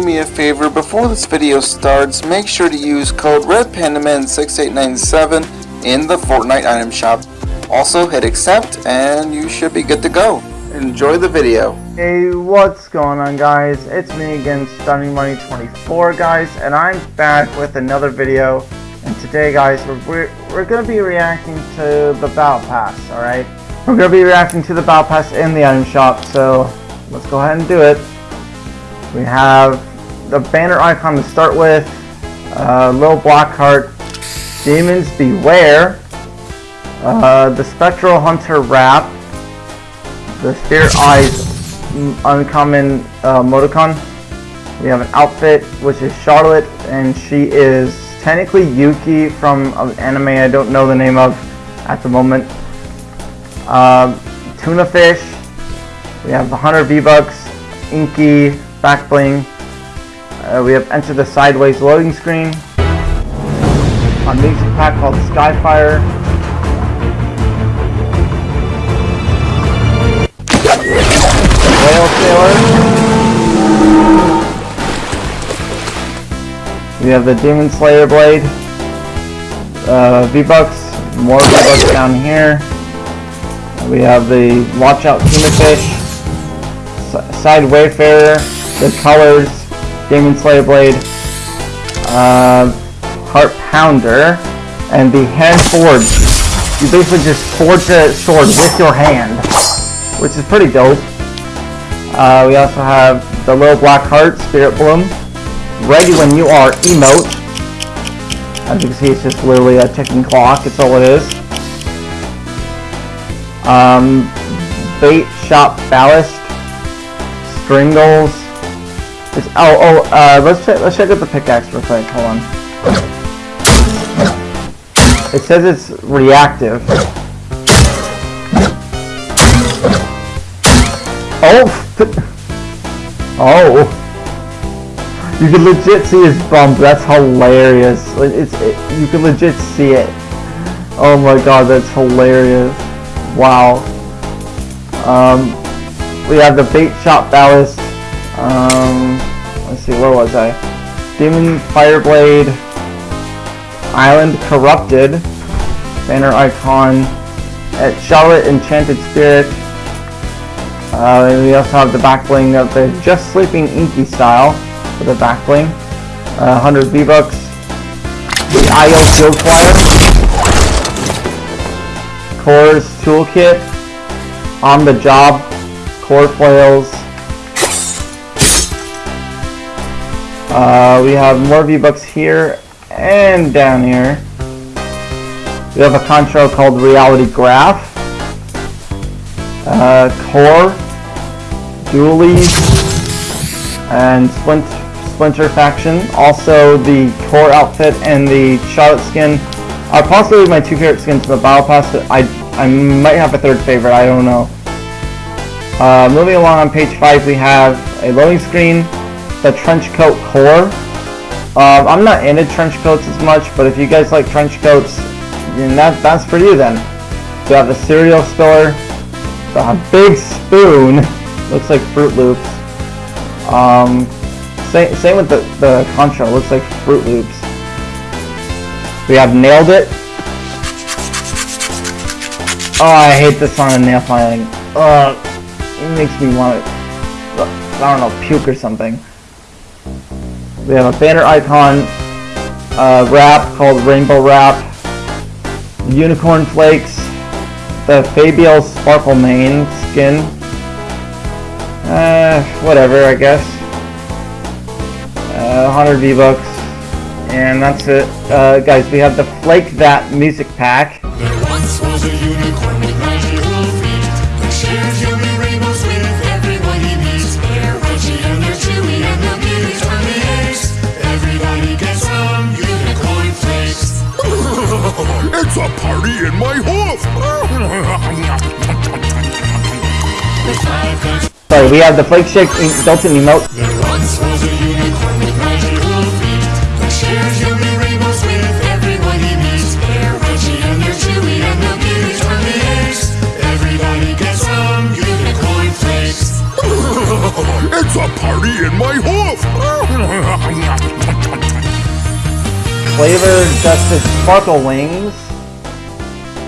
do me a favor, before this video starts, make sure to use code RedPandaman6897 in the Fortnite item shop. Also hit accept and you should be good to go. Enjoy the video. Hey, what's going on guys? It's me again, Stunning Money 24 guys, and I'm back with another video. And today guys, we're, we're, we're going to be reacting to the Battle Pass, alright? We're going to be reacting to the Battle Pass in the item shop, so let's go ahead and do it. We have the banner icon to start with, uh, little black heart, Demons Beware, uh, the Spectral Hunter Wrap, the Spirit Eyes Uncommon uh. We have an outfit which is Charlotte and she is technically Yuki from an anime I don't know the name of at the moment. Uh, tuna Fish, we have the Hunter V-Bucks, Inky, back bling. Uh, we have entered the Sideways loading screen. Music pack called Skyfire. Whale Sailor. We have the Demon Slayer Blade. Uh, V-Bucks. More V-Bucks down here. We have the Watch Out Tuna Fish. Side Wayfarer the colors, Demon Slayer Blade, uh, Heart Pounder, and the Hand Forge. You basically just forge a sword with your hand, which is pretty dope. Uh, we also have the little black heart, Spirit Bloom, ready when you are emote. As you can see, it's just literally a ticking clock, it's all it is. Um, bait Shop Ballast, Stringles, it's, oh, oh, uh, let's check, let's check out the pickaxe real quick, hold on. It says it's reactive. Oh! oh! You can legit see his bump, that's hilarious. It's, it, you can legit see it. Oh my god, that's hilarious. Wow. Um, we have the bait shop ballast um, let's see, where was I? Demon Fireblade, Island Corrupted, Banner Icon, at Charlotte Enchanted Spirit. Uh, we also have the back bling of the Just Sleeping Inky style for the back bling. Uh, 100 V-Bucks. The IO Field Flyer. Kor's Toolkit. On the Job. Kor Flails. Uh, we have more V-Bucks here and down here. We have a control called Reality Graph. Uh, Kor, Dualies, and Splint Splinter Faction. Also, the Kor outfit and the Charlotte skin are possibly my two favorite skins from the Battle Pass. I, I might have a third favorite, I don't know. Uh, moving along on page 5, we have a loading screen, the trench coat core. Um, I'm not into trench coats as much, but if you guys like trench coats, then that, that's for you then. We have the cereal spiller, the big spoon, looks like Froot Loops. Um, same, same with the, the contra, looks like Froot Loops. We have Nailed It. Oh, I hate this on nail filing. Ugh, it makes me want to, I don't know, puke or something. We have a banner icon uh, wrap called Rainbow Wrap, Unicorn Flakes, the Fabio Sparkle Mane skin, uh, whatever I guess, uh, 100 V-Bucks, and that's it. Uh, guys, we have the Flake That music pack. It's a party in my hoof! Sorry, we have the Flake Shake built-in emote. There once was a unicorn with magical feet that shares yummy rainbows with everyone he meets. They're crunchy and they're chewy and the beauty's from the ace. Everybody gets some unicorn flakes. it's a party in my hoof! Flavor dusted sparkle wings.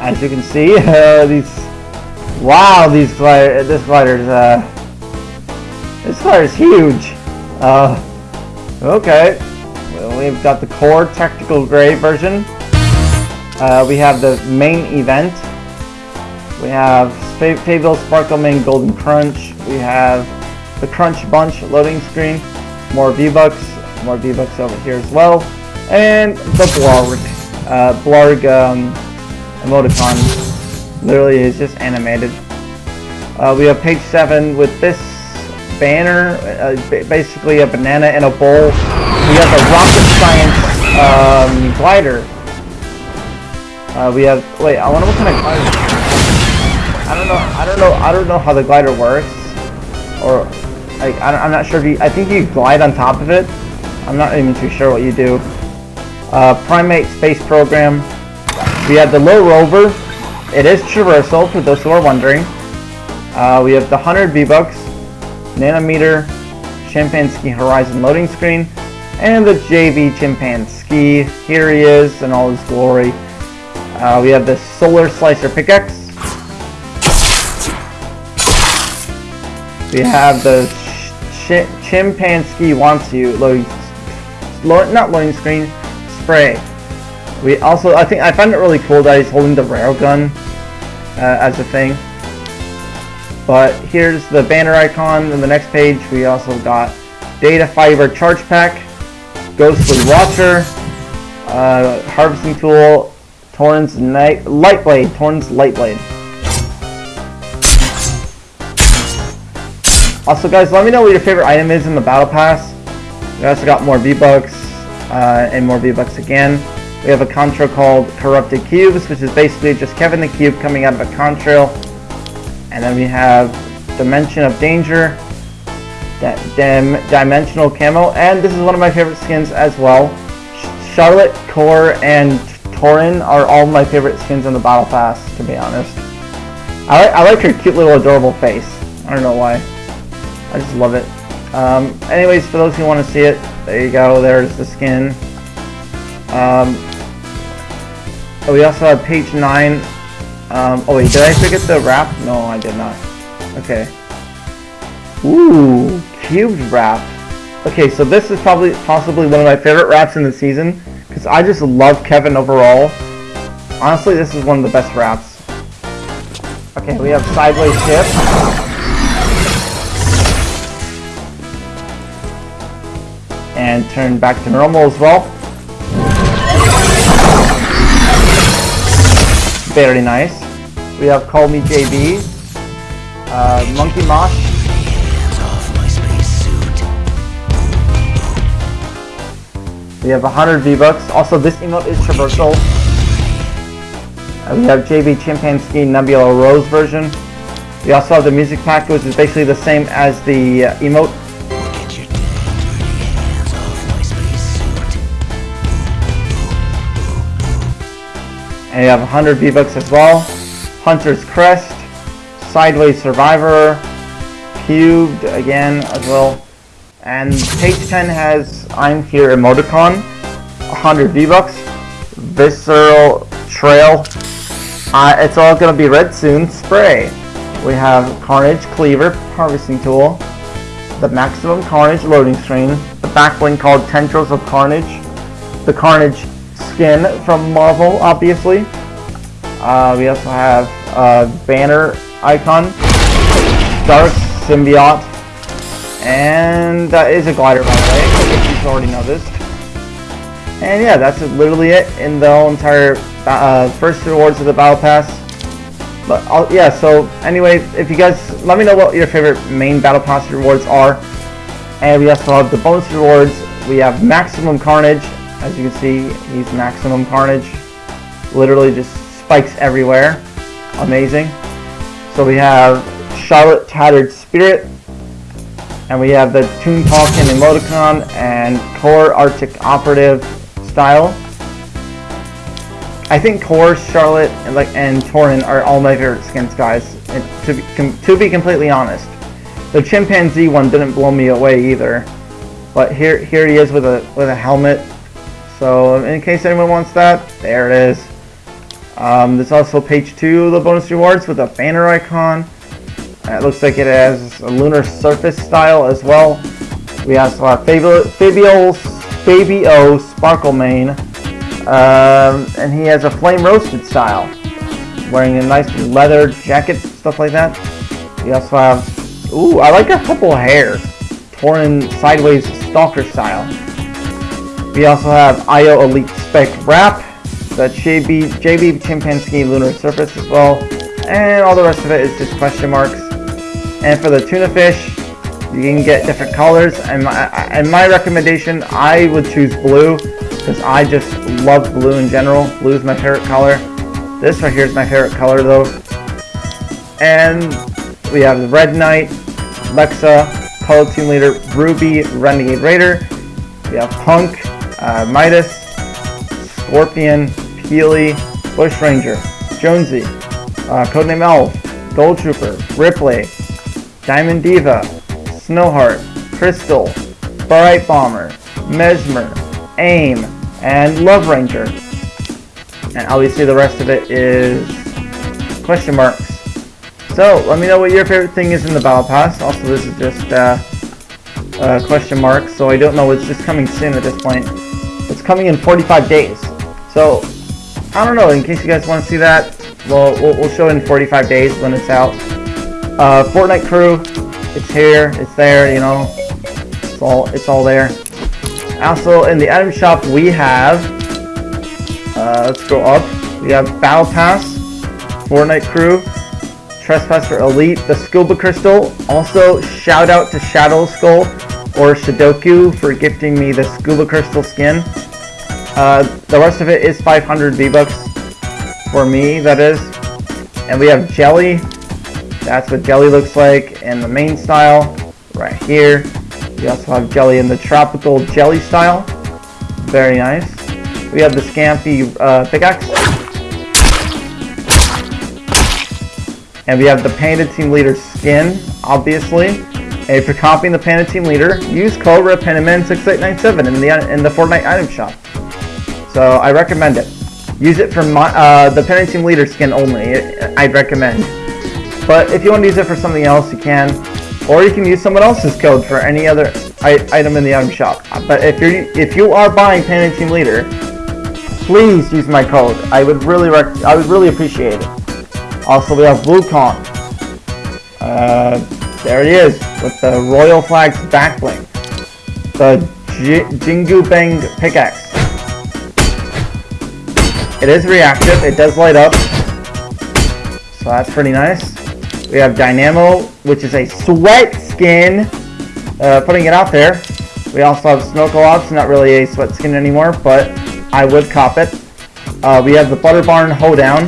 As you can see, uh, these wow, these glider, this glider's uh, this glider's huge. Uh, okay, well, we've got the core tactical gray version. Uh, we have the main event. We have Fabio Sparkle Mane Golden Crunch. We have the Crunch Bunch loading screen. More V-Bucks. More V-Bucks over here as well. And the Blarg. Uh, Blarg um, emoticon literally is just animated. Uh, we have page 7 with this banner, uh, basically a banana in a bowl. We have the rocket science um, glider. Uh, we have, wait, I wonder what kind of glider. I don't know, I don't know, I don't know how the glider works. Or, like, I am not sure if you, I think you glide on top of it. I'm not even too sure what you do. Uh, Primate Space Program. We have the Low Rover. It is traversal, for those who are wondering. Uh, we have the 100 V-Bucks, Nanometer, Chimpanski Horizon loading screen, and the JB Chimpanski. Here he is in all his glory. Uh, we have the Solar Slicer pickaxe. We have the Ch Chimpanski Wants You loading, not loading screen, spray. We also, I think, I find it really cool that he's holding the railgun uh, as a thing. But here's the banner icon in the next page. We also got Data Fiber Charge Pack, Ghostly Watcher, uh, Harvesting Tool, Torin's Night Light Blade, Torin's Light Blade. Also guys, let me know what your favorite item is in the Battle Pass. We also got more V-Bucks, uh, and more V-Bucks again. We have a contrail called Corrupted Cubes, which is basically just Kevin the Cube coming out of a contrail. And then we have Dimension of Danger, that Dim Dimensional Camo, and this is one of my favorite skins as well. Charlotte, Kor, and Torin are all my favorite skins in the Battle Pass, to be honest. I like, I like her cute little adorable face. I don't know why. I just love it. Um, anyways, for those who want to see it, there you go. There's the skin. Um, oh, we also have page 9. Um, oh wait, did I forget the wrap? No, I did not. Okay. Ooh, cubed wrap. Okay, so this is probably possibly one of my favorite wraps in the season because I just love Kevin overall. Honestly, this is one of the best wraps. Okay, we have sideways shift. And turn back to normal as well. Very nice. We have Call Me JB, uh, Monkey Mosh, We have 100 V-Bucks. Also, this emote is traversal. Uh, we have JB Chimpanski Nebula Rose version. We also have the music pack, which is basically the same as the uh, emote. And you have 100 V-Bucks as well. Hunter's Crest, Sideways Survivor, Cubed again as well. And page 10 has I'm Here emoticon, 100 V-Bucks, Visceral Trail, uh, it's all going to be red soon, Spray. We have Carnage Cleaver, Harvesting Tool, the Maximum Carnage loading screen, the backbling called Tendrils of Carnage, the Carnage skin from Marvel, obviously. Uh, we also have a banner icon, Dark Symbiote, and that is a glider, by the way, if you've already noticed. And yeah, that's literally it in the whole entire uh, first rewards of the Battle Pass. But I'll, yeah, so anyway, if you guys, let me know what your favorite main Battle Pass rewards are. And we also have the bonus rewards. We have Maximum Carnage. As you can see, he's Maximum Carnage. Literally just spikes everywhere. Amazing. So we have Charlotte Tattered Spirit, and we have the Toon Talking emoticon and Kor Arctic Operative style. I think Kor, Charlotte, and like and Torin are all my favorite skins, guys. to be, to be completely honest, the chimpanzee one didn't blow me away either. But here here he is with a with a helmet, So in case anyone wants that, there it is. Um, there's also page two of the bonus rewards with a banner icon. Uh, it looks like it has a lunar surface style as well. We also have Fabio, Fabio, Fabio Sparkle Mane, um, and he has a flame roasted style, wearing a nice leather jacket, stuff like that. We also have, ooh, I like a couple of hair, torn sideways stalker style. We also have IO Elite Spec Wrap, the JB, JB Chimpanski Lunar Surface as well, and all the rest of it is just question marks. And for the tuna fish, you can get different colors, and my, and my recommendation, I would choose blue, because I just love blue in general. Blue is my favorite color. This right here is my favorite color though. And we have the Red Knight, Lexa, Color Team Leader, Ruby, Renegade Raider. We have Punk, uh, Midas, Scorpion, Peely, Bush Ranger, Jonesy, uh, Codename Elf, Gold Trooper, Ripley, Diamond Diva, Snowheart, Crystal, Bright Bomber, Mesmer, Aim, and Love Ranger. And obviously the rest of it is question marks. So, let me know what your favorite thing is in the Battle Pass. Also, this is just uh, question marks, so I don't know. It's just coming soon at this point. Coming in 45 days. So, I don't know. In case you guys want to see that, well, we'll, we'll show in 45 days when it's out. Uh, Fortnite Crew, it's here, it's there, you know. It's all, it's all there. Also, in the item shop, we have, uh, let's go up. We have Battle Pass, Fortnite Crew, Trespasser Elite, the Scuba Crystal. Also, shout out to Shadow Skull or Shadoku for gifting me the Scuba Crystal skin. Uh, the rest of it is 500 V-Bucks for me, that is. And we have Jelly. That's what Jelly looks like in the main style, right here. We also have Jelly in the tropical jelly style. Very nice. We have the Scampy uh, pickaxe. And we have the Panda Team Leader skin, obviously. And if you're copying the Panda Team Leader, use code REDPANDAMAN6897 in the in the Fortnite item shop. So I recommend it. Use it for my, uh, the Panda Team Leader skin only. I'd recommend. But if you want to use it for something else, you can. Or you can use someone else's code for any other item in the item shop. But if you're if you are buying Panda Team Leader, please use my code. I would really I would really appreciate it. Also, we have Wukong. Uh, there it is, with the Royal Flag's back bling. The J Jingu Bang pickaxe. It is reactive, it does light up. So that's pretty nice. We have Dynamo, which is a sweat skin. Uh, putting it out there. We also have Snorkel Ops, not really a sweat skin anymore, but I would cop it. Uh, we have the Butter Barn Hoedown.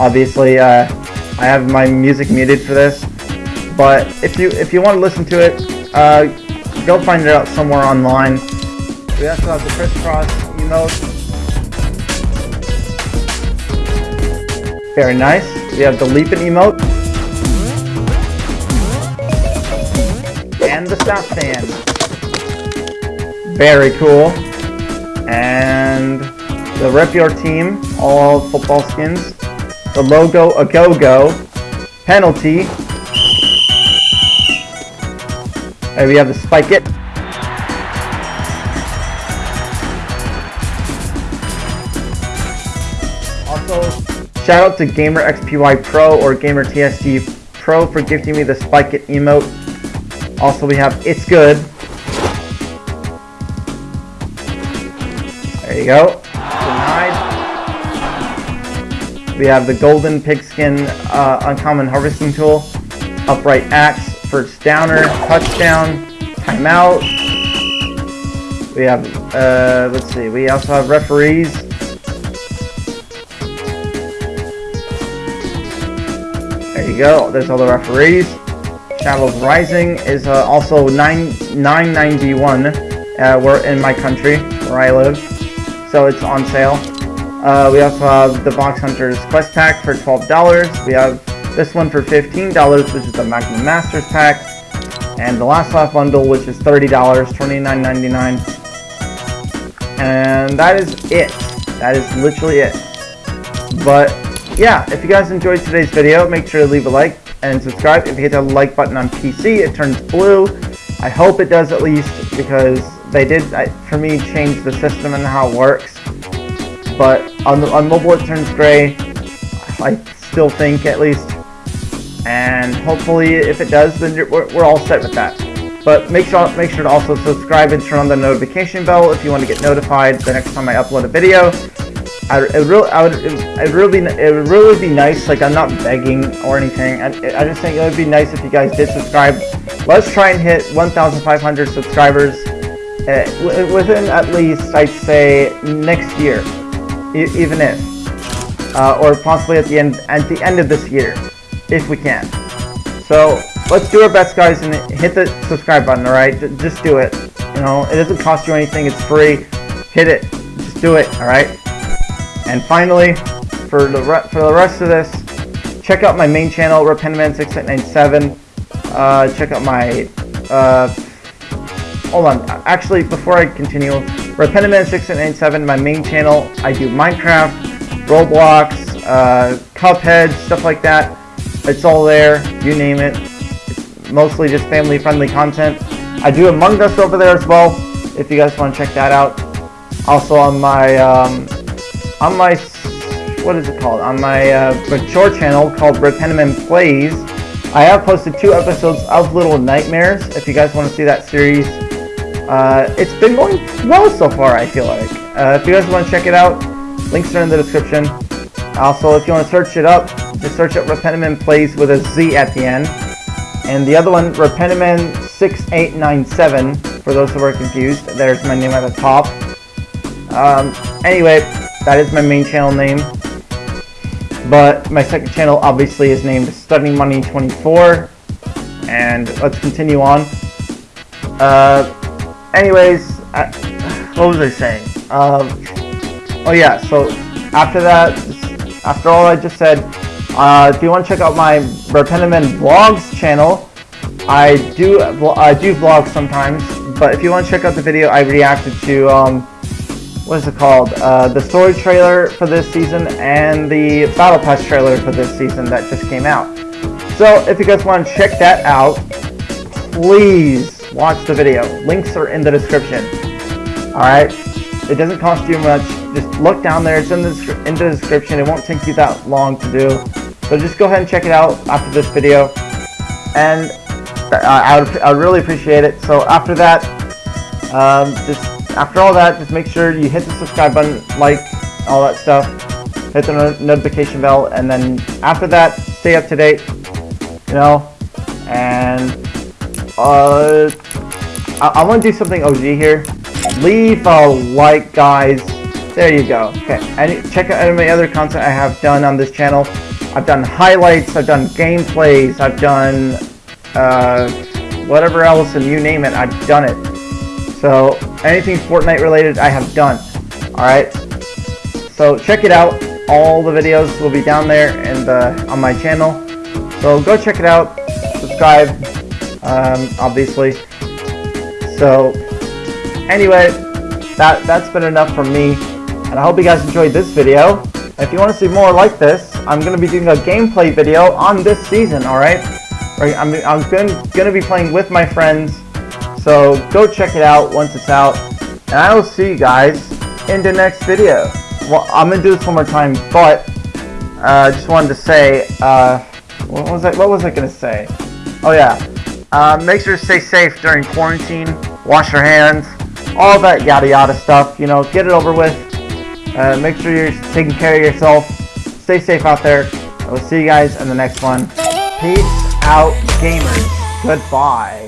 Obviously, uh, I have my music muted for this, but if you if you want to listen to it, uh, go find it out somewhere online. We also have the crisscross emote. Very nice. We have the leaping emote. And the stop stand. Very cool. And the Rep Your Team, all football skins the logo a go-go, penalty, and we have the spike it. Also, shout out to Gamer XPY Pro or Gamer TSG Pro for gifting me the spike it emote. Also, we have It's Good. There you go. We have the Golden Pigskin uh, Uncommon Harvesting Tool, Upright Axe, First Downer, Touchdown, Timeout. We have, uh, let's see, we also have referees. You go, there's all the referees. Shadows Rising is uh, also 9 991 uh, we're in my country where I live, so it's on sale. Uh, we also have the Box Hunters Quest Pack for $12. We have this one for $15, which is the Magnum Masters Pack. And the Last Laugh Bundle, which is $30, $29.99. And that is it. That is literally it. But yeah, if you guys enjoyed today's video, make sure to leave a like and subscribe. If you hit the like button on PC, it turns blue. I hope it does at least because they did, for me, change the system and how it works. But on, the, on mobile it turns gray. I still think at least. And hopefully if it does, then we're, we're all set with that. But make sure make sure to also subscribe and turn on the notification bell if you want to get notified the next time I upload a video. I, it really, I would, it, it really, it would really be nice. Like I'm not begging or anything. I, I just think it would be nice if you guys did subscribe. Let's try and hit 1,500 subscribers uh, within at least I'd say next year, e even if, uh, or possibly at the end at the end of this year, if we can. So let's do our best, guys, and hit the subscribe button. All right, just do it. You know, it doesn't cost you anything. It's free. Hit it. Just do it. All right. And finally, for the for the rest of this, check out my main channel, RedPandaman6897. Uh, check out my uh, hold on. Actually, before I continue, RedPandaman6897, my main channel. I do Minecraft, Roblox, uh, Cuphead, stuff like that. It's all there. You name it. It's mostly just family-friendly content. I do Among Us over there as well. If you guys want to check that out. Also on my um, on my, what is it called? On my uh, mature channel called RedPandaman Plays, I have posted two episodes of Little Nightmares. If you guys want to see that series, uh, it's been going well so far, I feel like. Uh, if you guys want to check it out, links are in the description. Also, if you want to search it up, just search up RedPandaman Plays with a Z at the end. And the other one, RedPandaman 6897 for those who are confused. There's my name at the top. Um, anyway, that is my main channel name. But my second channel obviously is named Studying Money 24. And let's continue on. Uh, anyways, I, what was I saying? Um, oh yeah, so after that, after all I just said, uh, if you want to check out my RedPandaman Vlogs channel, I do I do vlog sometimes, but if you want to check out the video I reacted to um, what is it called? Uh, the story trailer for this season and the Battle Pass trailer for this season that just came out. So if you guys want to check that out, please watch the video. Links are in the description. Alright? It doesn't cost you much. Just look down there. It's in the, in the description. It won't take you that long to do. So just go ahead and check it out after this video. And uh, I would, I would really appreciate it. So after that, um, just after all that, just make sure you hit the subscribe button, like, all that stuff. Hit the no notification bell, and then after that, stay up to date, you know, and, uh, I, I want to do something OG here. Leave a like, guys. There you go. Okay, and check out any other content I have done on this channel. I've done highlights, I've done gameplays, I've done, uh, whatever else, and you name it, I've done it. So anything Fortnite related I have done. Alright? So check it out. All the videos will be down there and on my channel. So go check it out. Subscribe, um, obviously. So anyway, that, that's been enough from me. And I hope you guys enjoyed this video. If you want to see more like this, I'm going to be doing a gameplay video on this season, alright? I'm, I'm going to be playing with my friends so go check it out once it's out. And I will see you guys in the next video. Well, I'm going to do this one more time, but I uh, just wanted to say, uh, what was I, what was I going to say? Oh yeah, uh, make sure to stay safe during quarantine, wash your hands, all that yada yada stuff, you know, get it over with. Uh, make sure you're taking care of yourself. Stay safe out there. I will see you guys in the next one. Peace out, gamers. Goodbye.